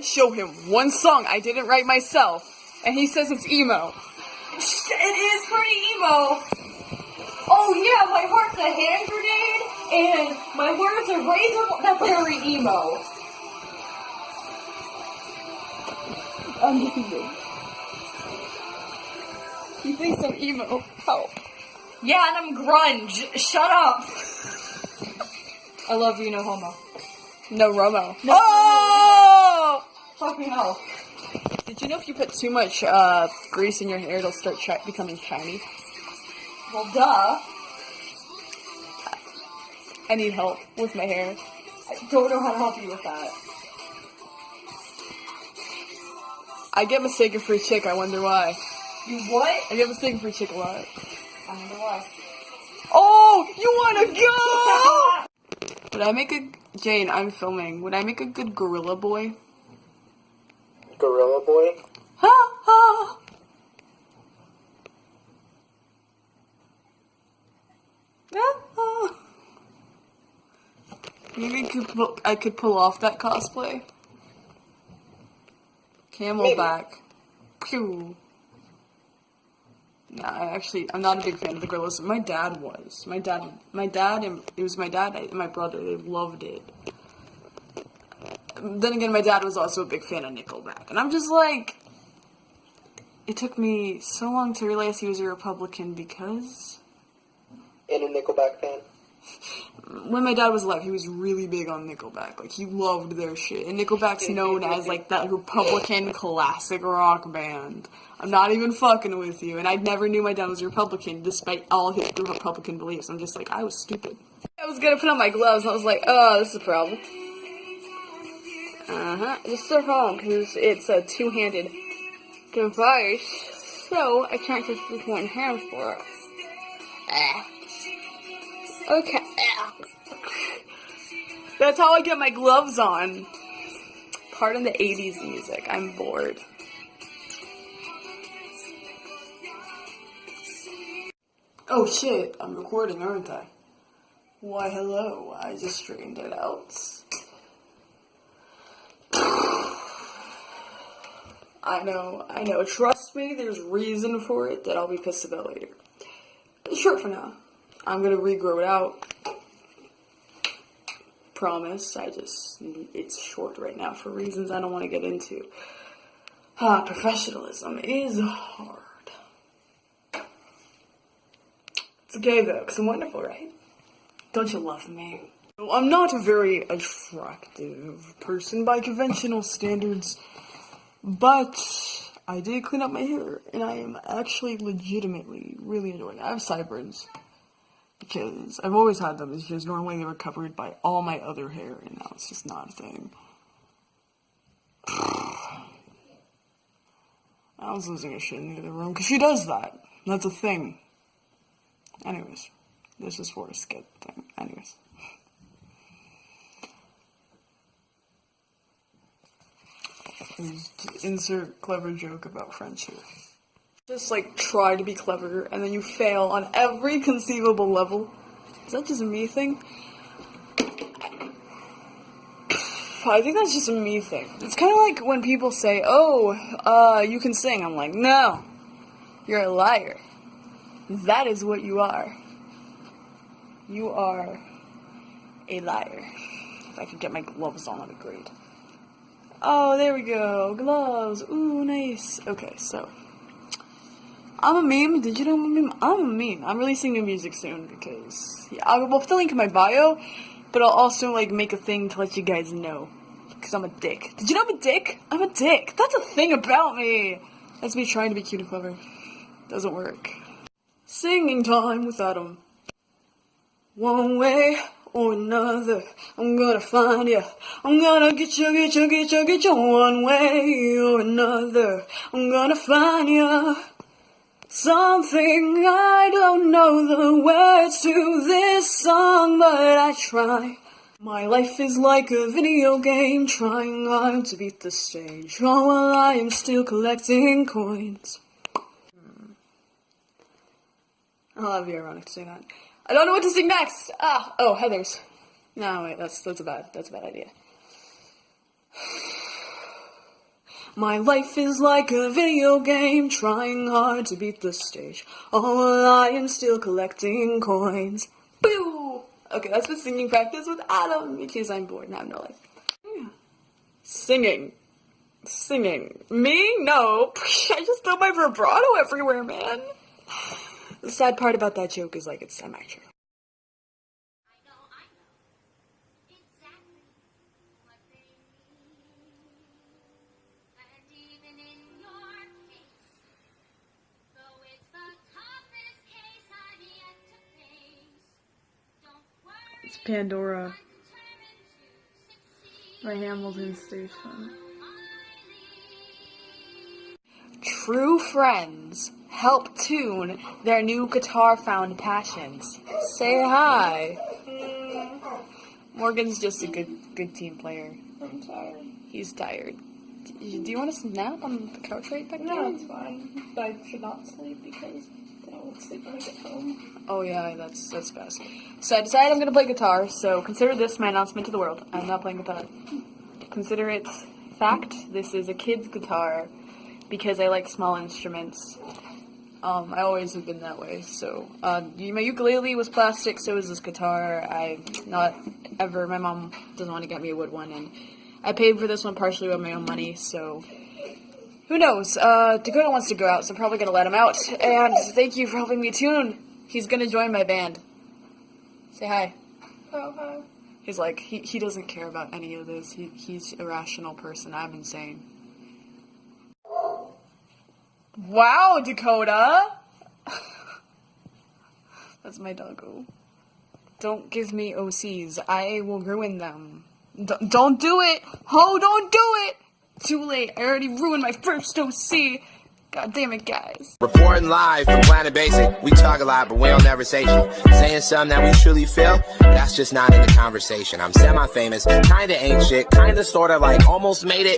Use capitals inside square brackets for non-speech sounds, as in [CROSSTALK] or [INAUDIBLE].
I show him one song I didn't write myself, and he says it's emo. It is pretty emo. Oh yeah, my heart's a hand grenade, and my words are razor. That's very emo. Amazing. He thinks I'm emo. Help. Yeah, and I'm grunge. Shut up. I love you, no homo. No Romo. No oh! Fucking hell. Did you know if you put too much uh, grease in your hair, it'll start shi- becoming shiny? Well, duh. I need help with my hair. I don't know how to help you with that. I get mistaken for a chick. I wonder why. You what? I get mistaken for a chick a lot. I wonder why. Oh, you wanna go? [LAUGHS] Would I make a Jane? I'm filming. Would I make a good gorilla boy? Gorilla Boy. Ha ha. Maybe I could pull, I could pull off that cosplay. Camelback. Pew. Nah, I actually, I'm not a big fan of the Gorillaz. My dad was. My dad, my dad, and it was my dad and my brother. They loved it. Then again, my dad was also a big fan of Nickelback, and I'm just like, it took me so long to realize he was a Republican because And a Nickelback fan. [LAUGHS] when my dad was alive, he was really big on Nickelback. Like he loved their shit, and Nickelback's known as like that Republican classic rock band. I'm not even fucking with you, and I never knew my dad was a Republican, despite all his Republican beliefs. I'm just like, I was stupid. I was gonna put on my gloves, and I was like, oh, this is a problem. Uh huh. Just at home because it's a two-handed device, so I can't just use one hand for it. Ah. Okay. That's how I get my gloves on. Pardon the 80s music. I'm bored. Oh shit, I'm recording, aren't I? Why, hello. I just straightened it out. I know, I know. Trust me, there's reason for it that I'll be pissed about later. Short for now. I'm gonna regrow it out. Promise. I just it's short right now for reasons I don't want to get into. Ah, professionalism is hard. It's okay though, because I'm wonderful, right? Don't you love me? I'm not a very attractive person by conventional standards, but I did clean up my hair, and I am actually legitimately really enjoying it. I have sideburns because I've always had them. Just normally they were covered by all my other hair, and now it's just not a thing. [SIGHS] I was losing a shit in the other room because she does that. That's a thing. Anyways, this is for a skit thing. Anyways. Insert clever joke about friendship. Just like try to be clever and then you fail on every conceivable level. Is that just a me thing? I think that's just a me thing. It's kind of like when people say, "Oh, uh, you can sing." I'm like, "No, you're a liar. That is what you are. You are a liar." If I could get my gloves on, that'd be great. Oh, there we go. Gloves. Ooh, nice. Okay, so. I'm a meme. Did you know I'm a meme? I'm a meme. I'm releasing new music soon because yeah, I will put the link in my bio, but I'll also like make a thing to let you guys know because I'm a dick. Did you know I'm a dick? I'm a dick. That's a thing about me. That's me trying to be cute and clever. Doesn't work. Singing time with Adam. One way or another, I'm gonna find you. I'm gonna get you, get you, get you, get you. One way or another, I'm gonna find you. Something I don't know the words to this song, but I try. My life is like a video game, trying hard to beat the stage. While I am still collecting coins. I'll be ironic to say that. I don't know what to sing next. Ah, oh, Heather's. No, wait, that's that's a bad that's a bad idea. [SIGHS] My life is like a video game, trying hard to beat the stage. All I am still collecting coins. Boo! Okay, that's the singing practice with Adam because I'm bored and I have no life. Singing. Singing. Me? No. [LAUGHS] I just throw my vibrato everywhere, man. [SIGHS] The sad part about that joke is like it's semi-true. I know, I know exactly what they mean. And even in your case, though it's the toughest case I've yet to face, don't worry, It's Pandora I'm determined to succeed. by Hamilton Station. True friends help tune their new guitar found passions. Say hi. Morgan's just a good good team player. I'm tired. He's tired. Do you want to nap on the couch right back No, there? it's fine. But I should not sleep because then I won't sleep when I get home. Oh yeah, that's that's best. So I decided I'm gonna play guitar. So consider this my announcement to the world. I'm not playing guitar. Consider it fact. This is a kid's guitar because I like small instruments. Um, I always have been that way. So uh, my ukulele was plastic. So is this guitar. I not ever. My mom doesn't want to get me a wood one, and I paid for this one partially with my own money. So who knows? Uh, Dakota wants to go out, so I'm probably gonna let him out. And thank you for helping me tune. He's gonna join my band. Say hi. Oh, hi. He's like, he, he doesn't care about any of this. He, he's a rational person. I'm insane. Wow, Dakota! That's my doggo. Don't give me OCs. I will ruin them. D- don't do it! Ho, don't do it! Too late. I already ruined my first OC. God damn it, guys. Reporting live from Planet Basic. We talk a lot, but we don't never say shit. Saying something that we truly feel, that's just not in the conversation. I'm semi-famous, kinda ain't shit, kinda sorta like almost made it.